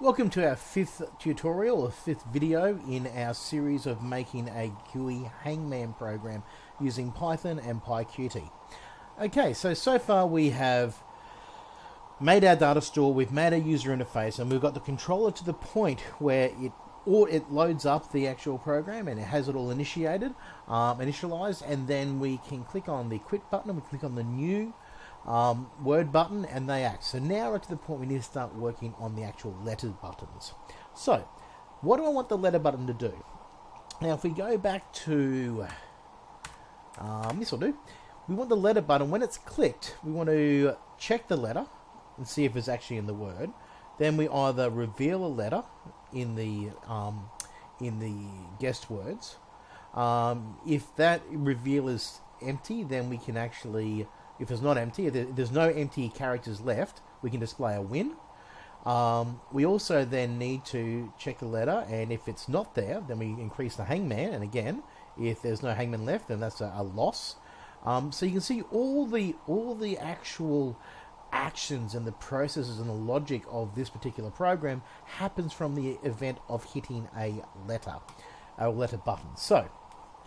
Welcome to our fifth tutorial or fifth video in our series of making a GUI hangman program using Python and PyQt. Okay, so so far we have made our data store, we've made a user interface, and we've got the controller to the point where it or it loads up the actual program and it has it all initiated, um, initialized, and then we can click on the quit button, and we click on the new um, word button, and they act. So now we're to the point we need to start working on the actual letter buttons. So, what do I want the letter button to do? Now, if we go back to um, this will do. We want the letter button when it's clicked. We want to check the letter and see if it's actually in the word. Then we either reveal a letter in the um, in the guest words. Um, if that reveal is empty, then we can actually, if it's not empty, if there's no empty characters left, we can display a win. Um, we also then need to check the letter, and if it's not there, then we increase the hangman. And again, if there's no hangman left, then that's a, a loss. Um, so you can see all the all the actual actions and the processes and the logic of this particular program happens from the event of hitting a letter, a letter button. So,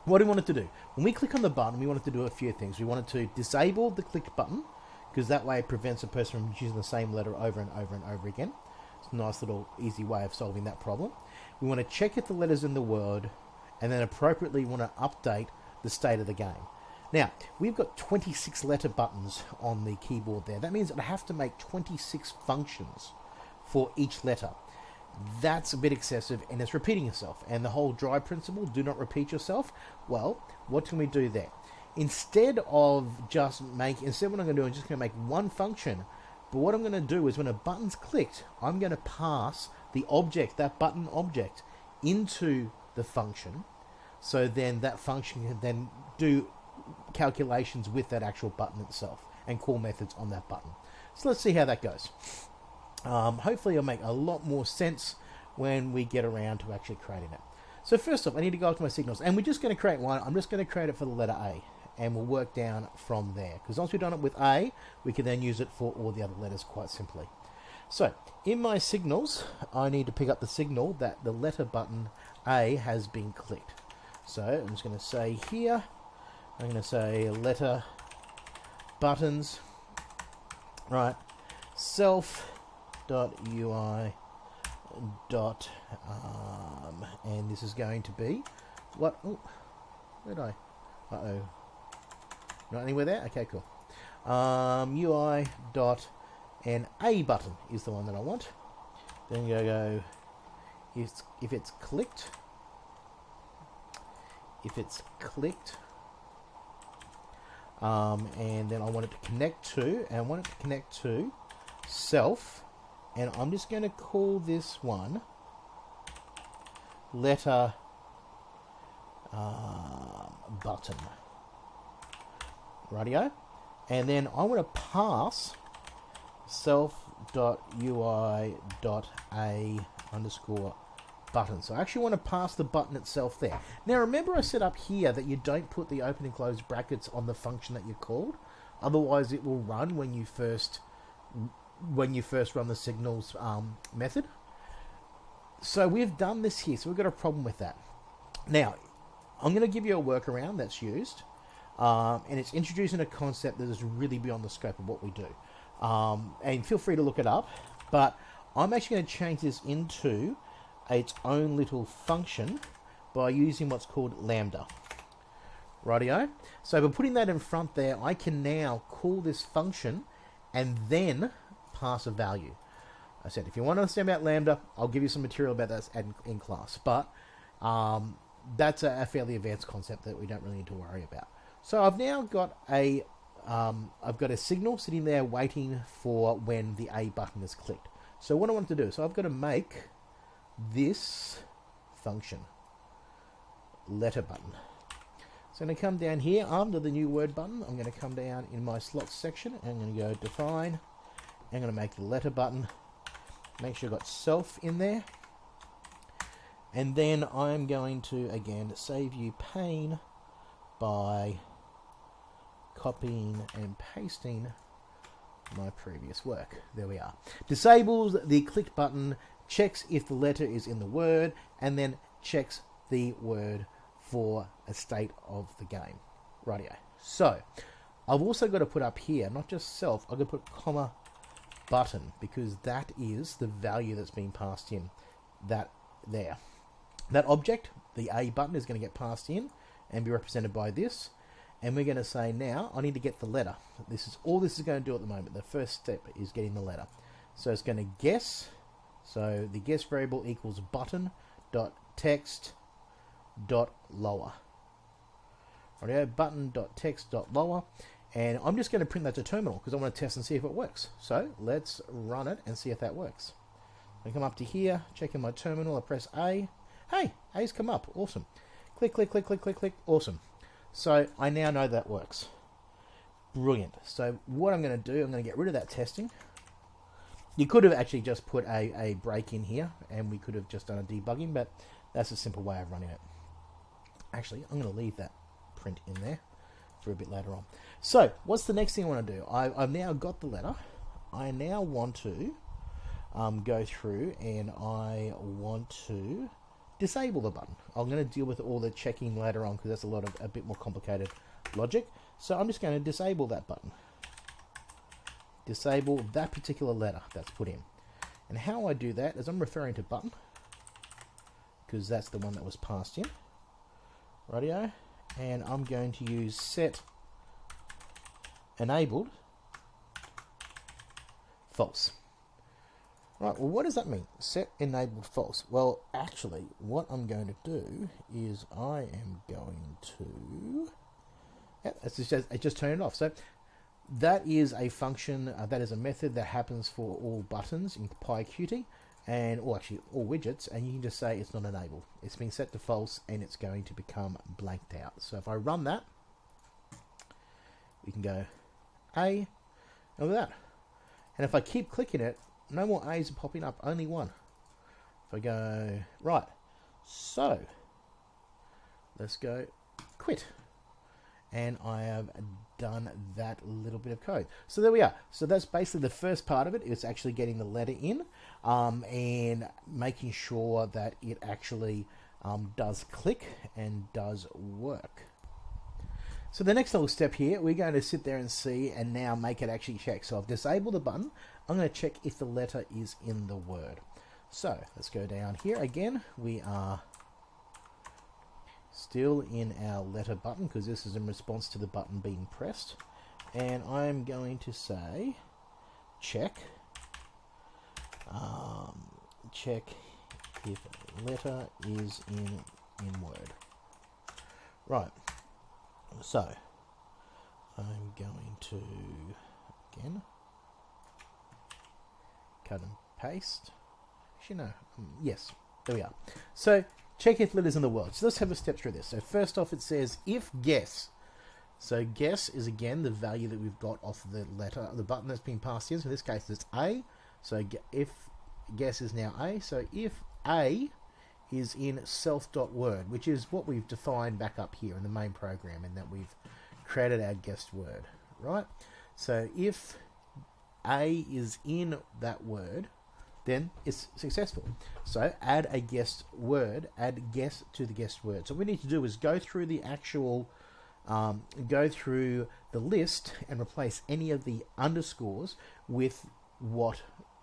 what do we want it to do? When we click on the button, we want it to do a few things. We want it to disable the click button, because that way it prevents a person from using the same letter over and over and over again. It's a nice little easy way of solving that problem. We want to check if the letters in the word, and then appropriately want to update the state of the game. Now, we've got 26 letter buttons on the keyboard there. That means I have to make 26 functions for each letter. That's a bit excessive and it's repeating itself. And the whole dry principle, do not repeat yourself. Well, what can we do there? Instead of just make, instead what I'm going to do, I'm just going to make one function. But what I'm going to do is when a button's clicked, I'm going to pass the object, that button object, into the function. So then that function can then do calculations with that actual button itself and call methods on that button. So let's see how that goes. Um, hopefully it'll make a lot more sense when we get around to actually creating it. So first off, I need to go up to my signals, and we're just going to create one. I'm just going to create it for the letter A, and we'll work down from there. Because once we've done it with A, we can then use it for all the other letters quite simply. So, in my signals, I need to pick up the signal that the letter button A has been clicked. So, I'm just going to say here, I'm going to say letter buttons, right, self dot UI dot um, and this is going to be what oh, where did I uh oh not anywhere there? Okay cool. Um, UI dot and A button is the one that I want. Then you go if it's, if it's clicked if it's clicked um, and then I want it to connect to and I want it to connect to self and I'm just going to call this one letter uh, button radio and then I want to pass self.ui.a underscore button. So I actually want to pass the button itself there. Now remember I said up here that you don't put the open and close brackets on the function that you called. Otherwise it will run when you first when you first run the signals um, method. So we've done this here, so we've got a problem with that. Now, I'm going to give you a workaround that's used, um, and it's introducing a concept that is really beyond the scope of what we do. Um, and feel free to look it up, but I'm actually going to change this into its own little function by using what's called lambda. Rightio. So by putting that in front there, I can now call this function and then pass of value. I said, if you want to understand about lambda, I'll give you some material about that in, in class. But um, that's a, a, fairly advanced concept that we don't really need to worry about. So I've now got a um, I've got a signal sitting there waiting for when the A button is clicked. So what I want to do, so I've got to make this function letter button. So I'm going to come down here under the new word button. I'm going to come down in my slots section. and I'm going to go define. I'm going to make the letter button. Make sure I've got self in there. And then I'm going to, again, save you pain by copying and pasting my previous work. There we are. Disables the click button checks if the letter is in the word, and then checks the word for a state of the game. Radio. So, I've also got to put up here, not just self, I've got to put comma button because that is the value that's being passed in. That there. That object, the A button, is going to get passed in and be represented by this. And we're going to say now, I need to get the letter. This is all this is going to do at the moment. The first step is getting the letter. So it's going to guess. So the guess variable equals button dot text dot lower. Audio button dot text dot lower. And I'm just going to print that to terminal because I want to test and see if it works. So let's run it and see if that works. I come up to here, check in my terminal, I press A. Hey, A's come up. Awesome. Click, click, click, click, click, click. Awesome. So I now know that works. Brilliant. So what I'm going to do, I'm going to get rid of that testing. You could have actually just put a, a break in here and we could have just done a debugging, but that's a simple way of running it. Actually, I'm going to leave that print in there for a bit later on. So, what's the next thing I want to do? I, have now got the letter. I now want to um, go through and I want to disable the button. I'm going to deal with all the checking later on because that's a lot of a bit more complicated logic. So I'm just going to disable that button. Disable that particular letter that's put in. And how I do that is I'm referring to button because that's the one that was passed in. Radio. And I'm going to use set enabled false. Right, well, what does that mean? Set enabled false. Well, actually, what I'm going to do is I am going to... Yeah, it's just, it just turned it off. So that is a function, uh, that is a method that happens for all buttons in PyQt, and or actually all widgets, and you can just say it's not enabled. It's been set to false, and it's going to become blanked out. So if I run that, we can go A, and that. And if I keep clicking it, no more A's are popping up, only one. If I go, right, so, let's go quit. And I have done that little bit of code. So there we are. So that's basically the first part of it. It's actually getting the letter in um, and making sure that it actually um, does click and does work. So the next little step here, we're going to sit there and see and now make it actually check. So I've disabled the button. I'm going to check if the letter is in the word. So let's go down here again. We are still in our letter button because this is in response to the button being pressed. And I'm going to say check um, check if letter is in in word. Right. So I'm going to again cut and paste. Actually, no. Um, yes, there we are. So check if letters in the world. So let's have a step through this. So first off, it says if guess. So guess is again the value that we've got off the letter, the button that's been passed in. So in this case, it's A. So if guess is now A. So if A is in self.word, which is what we've defined back up here in the main program, and that we've created our guessed word, right? So if a is in that word, then it's successful. So add a guest word, add guest to the guest word. So what we need to do is go through the actual, um, go through the list and replace any of the underscores with what,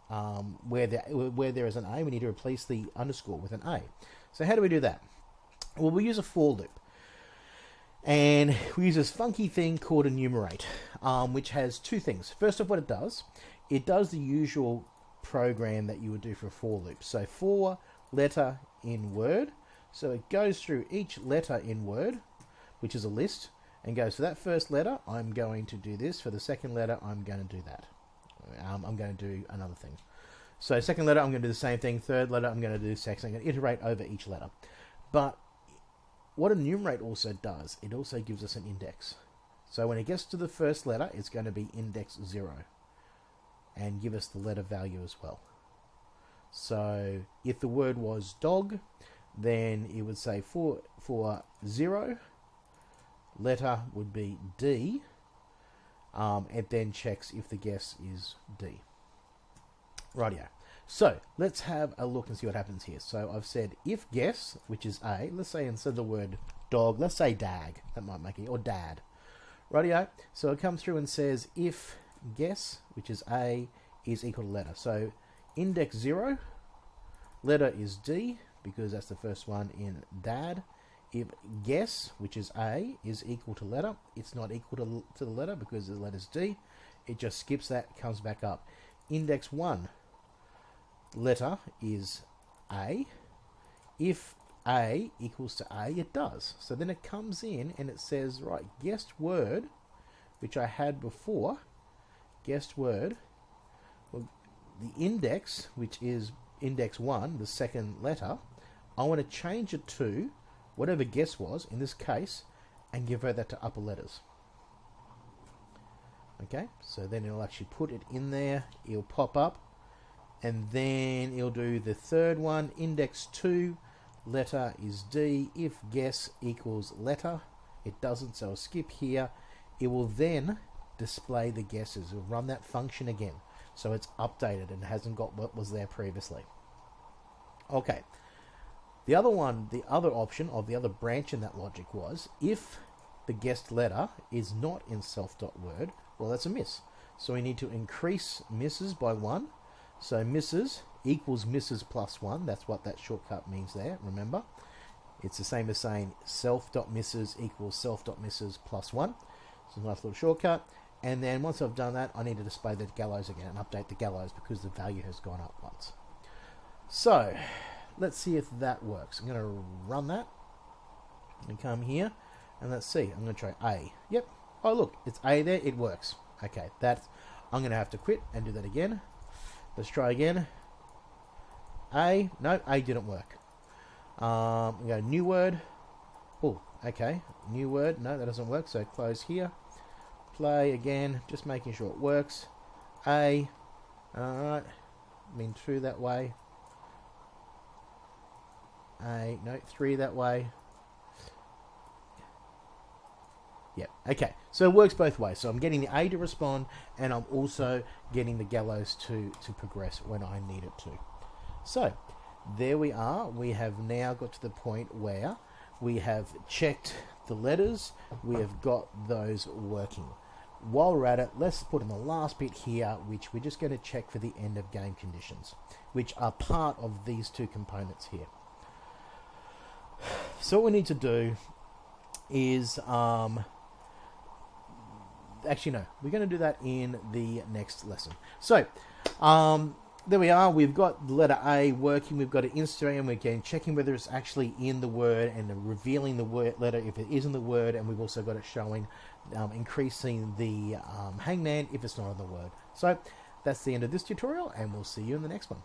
um, where, there, where there is an A, we need to replace the underscore with an A. So how do we do that? Well, we use a for loop. And we use this funky thing called enumerate, um, which has two things. First of all what it does, it does the usual program that you would do for a for loop. So for letter in Word, so it goes through each letter in Word, which is a list, and goes for that first letter, I'm going to do this. For the second letter, I'm going to do that. Um, I'm going to do another thing. So second letter, I'm going to do the same thing. Third letter, I'm going to do second. I'm going to iterate over each letter. But what enumerate also does, it also gives us an index. So when it gets to the first letter, it's going to be index 0 and give us the letter value as well. So if the word was dog, then it would say for, for 0, letter would be D, um, it then checks if the guess is D. Rightio. So let's have a look and see what happens here. So I've said if guess, which is A, let's say instead of the word dog, let's say dag. That might make it, or dad. Rightio. So it comes through and says if guess, which is A, is equal to letter. So index 0, letter is D, because that's the first one in dad. If guess, which is A, is equal to letter, it's not equal to, to the letter because the letter's D. It just skips that, comes back up. Index 1, letter is A. If A equals to A, it does. So then it comes in and it says, right, guessed word, which I had before, guessed word, well, the index, which is index 1, the second letter, I want to change it to whatever guess was, in this case, and give her that to upper letters. Okay, so then it'll actually put it in there, it'll pop up, and then it'll do the third one index 2 letter is D. If guess equals letter it doesn't so I'll skip here. It will then display the guesses it'll run that function again so it's updated and hasn't got what was there previously okay the other one the other option of the other branch in that logic was if the guessed letter is not in self.word well that's a miss so we need to increase misses by one so misses equals misses plus 1. That's what that shortcut means there, remember. It's the same as saying self.misses equals self.misses plus 1. It's a nice little shortcut. And then once I've done that, I need to display the gallows again and update the gallows because the value has gone up once. So, let's see if that works. I'm going to run that and come here and let's see. I'm going to try A. Yep. Oh, look, it's A there. It works. Okay, that's. I'm going to have to quit and do that again. Let's try again. A. No, A didn't work. Um, we go new word. Oh, okay. New word. No, that doesn't work. So close here. Play again. Just making sure it works. A. Alright. Been through that way. A. No, three that way. Yep. Okay. So it works both ways. So I'm getting the A to respond, and I'm also getting the gallows to to progress when I need it to. So there we are. We have now got to the point where we have checked the letters. We have got those working. While we're at it, let's put in the last bit here, which we're just going to check for the end of game conditions, which are part of these two components here. So what we need to do is um, actually no we're going to do that in the next lesson so um, there we are. We've got the letter A working. We've got it Instagram. we're again checking whether it's actually in the word and revealing the word letter if it is in the word. And we've also got it showing um, increasing the um, hangman if it's not in the word. So that's the end of this tutorial and we'll see you in the next one